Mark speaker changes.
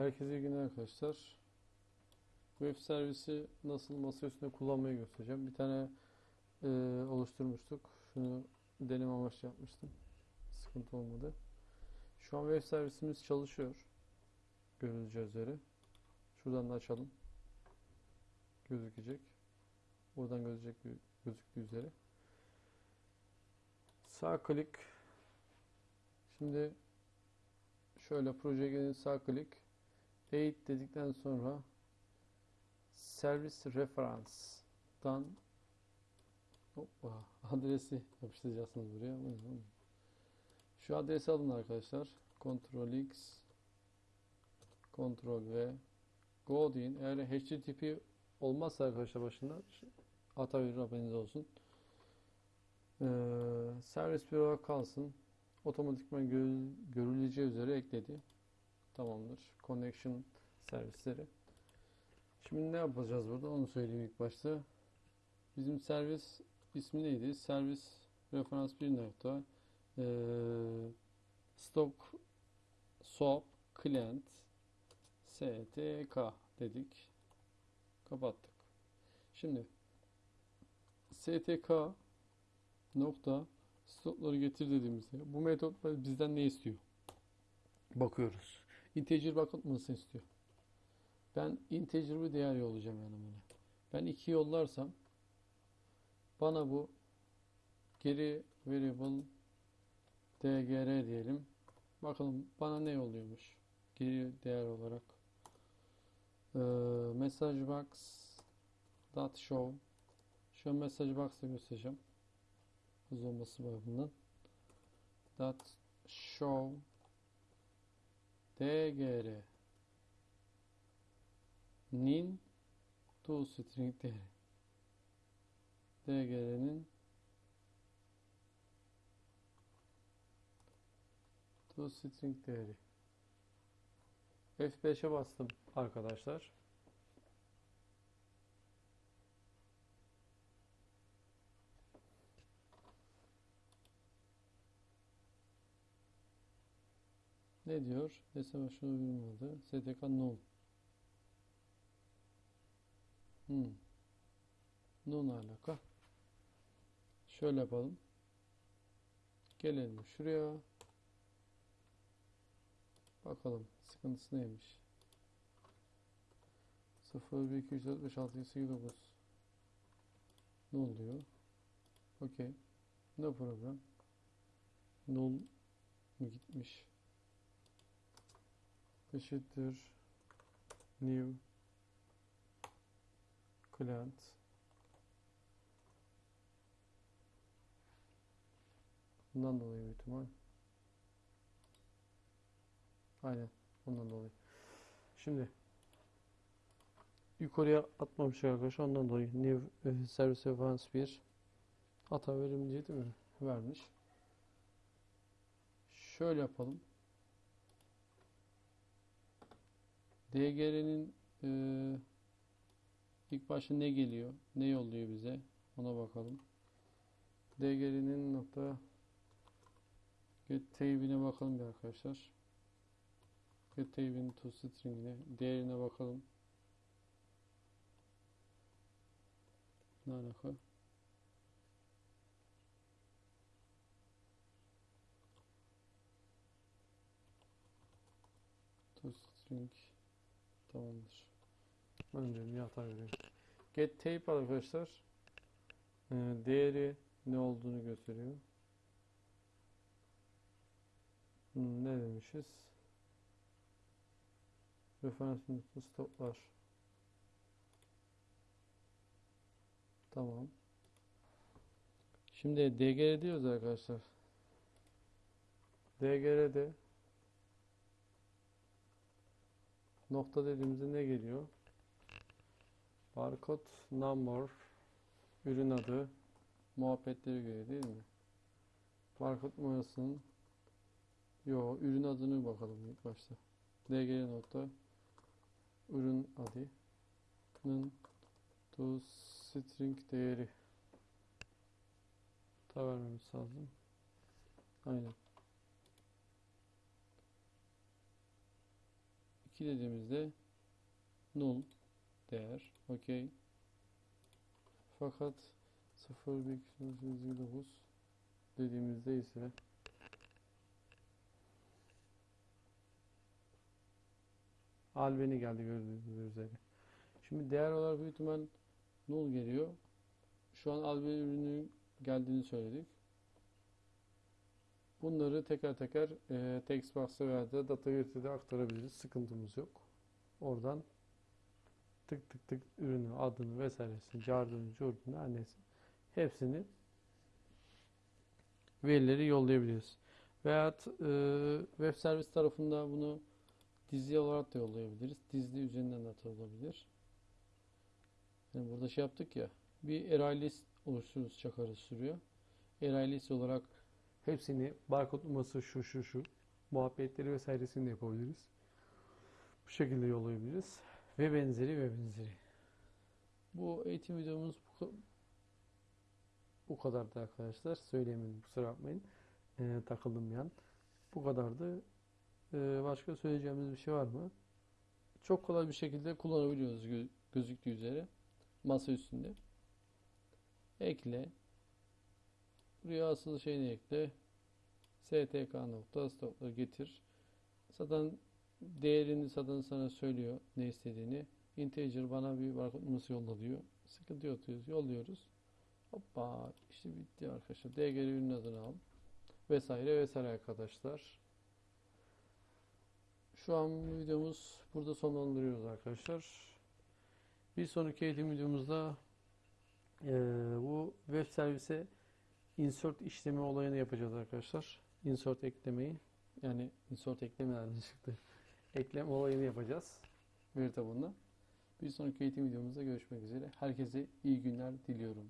Speaker 1: Herkese iyi günler arkadaşlar. Web servisi nasıl masa üstünde kullanmayı göstereceğim. Bir tane e, oluşturmuştuk. Şunu deneme amaçlı yapmıştım. Sıkıntı olmadı. Şu an web servisimiz çalışıyor. Görüleceği üzere. Şuradan da açalım. Gözükecek. Buradan gözükecek gözüktüğü üzere. Sağ klik. Şimdi şöyle projeye gelin sağ klik. Date dedikten sonra Service Reference'dan hoppa, adresi yapıştıracaksınız buraya. Şu adresi alın arkadaşlar. Ctrl X Ctrl V Go deyin. Eğer HTTP olmazsa arkadaşlar başında hata verir haberiniz olsun. Ee, servis olarak kalsın. Otomatikman gö- görüleceği üzere ekledi. Tamamdır. Connection servisleri. Şimdi ne yapacağız burada? Onu söyleyeyim ilk başta. Bizim servis ismi neydi? Servis referans 1 nokta eee, stock swap client stk dedik. Kapattık. Şimdi stk nokta stokları getir dediğimizde bu metot bizden ne istiyor? Bakıyoruz. Integer bakılmasını istiyor. Ben integer bir değer yollayacağım yani buna. Ben 2 yollarsam bana bu geri variable dgr diyelim. Bakalım bana ne yolluyormuş. Geri değer olarak. Ee, message box dot show şu an message box'ı göstereceğim. Hız olması bakımından. Dot show dgr nin to string değeri. dgr'nin to string değeri. F5'e bastım arkadaşlar. Ne diyor? Mesela şunu uyumadı. STK null. Hmm. Null alaka. Şöyle yapalım. Gelelim şuraya. Bakalım sıkıntısı neymiş. 0, 1, 2, 3, 4, 5, 6, 7, 8, 9. Null diyor. Okey. No problem. Null gitmiş? Eşittir. New client. Bundan dolayı büyük ihtimal. Aynen ondan dolayı. Şimdi yukarıya atmamış arkadaşlar ondan dolayı new e, service reference 1 hata verimli değil mi? Vermiş. Şöyle yapalım DGR'nin e, ilk başta ne geliyor? Ne yolluyor bize? Ona bakalım. DGR'nin nokta get bakalım bir arkadaşlar. Get tape'in to string'ine değerine bakalım. Ne alaka? To string Tamamdır. Önce bir hata veriyorum. Get tape arkadaşlar e, değeri ne olduğunu gösteriyor. Hmm, ne demişiz? Referans notu stoplar. Tamam. Şimdi DGR diyoruz arkadaşlar. DGR'de nokta dediğimizde ne geliyor? Barcode number ürün adı muhabbetleri göre değil mi? Barcode numarasının yo ürün adını bakalım ilk başta. dgr nokta ürün adının to string değeri ta vermemiz lazım. Aynen. 2 dediğimizde null değer. Okey. Fakat 0,9 dediğimizde ise albeni geldi gördüğünüz üzere. Şimdi değer olarak büyük ihtimal null geliyor. Şu an albeni ürünün geldiğini söyledik. Bunları teker teker e, textbox'a veya da DataVirt'e de aktarabiliriz. Sıkıntımız yok. Oradan tık tık tık ürünü, adını vesairesini, cardını, curdunu, neyse hepsini verileri yollayabiliriz. Veyahut e, web servis tarafında bunu dizli olarak da yollayabiliriz. Dizli üzerinden de atılabilir. Yani burada şey yaptık ya bir array list oluştururuz çakarız sürüyor. Array list olarak hepsini barkod numarası şu şu şu muhabbetleri vesairesini de yapabiliriz. Bu şekilde yollayabiliriz. Ve benzeri ve benzeri. Bu eğitim videomuz bu, bu kadardı arkadaşlar. Söyleyemedim kusura bakmayın. Ee, takıldım bir an. Bu kadardı. Ee, başka söyleyeceğimiz bir şey var mı? Çok kolay bir şekilde kullanabiliyoruz gö- gözüktüğü üzere. Masa üstünde. Ekle. Buraya asıl şeyini ekle. stk nokta stopları getir. Zaten değerini zaten sana söylüyor ne istediğini. Integer bana bir barkod numarası yolla diyor. Sıkıntı yok diyoruz. Yolluyoruz. Hoppa işte bitti arkadaşlar. DGR ürün adını al. Vesaire vesaire arkadaşlar. Şu an videomuz burada sonlandırıyoruz arkadaşlar. Bir sonraki eğitim videomuzda eee, bu web servise insert işlemi olayını yapacağız arkadaşlar. Insert eklemeyi yani insert ekleme nereden çıktı? Eklem olayını yapacağız. Veri tabanına. Bir sonraki eğitim videomuzda görüşmek üzere. Herkese iyi günler diliyorum.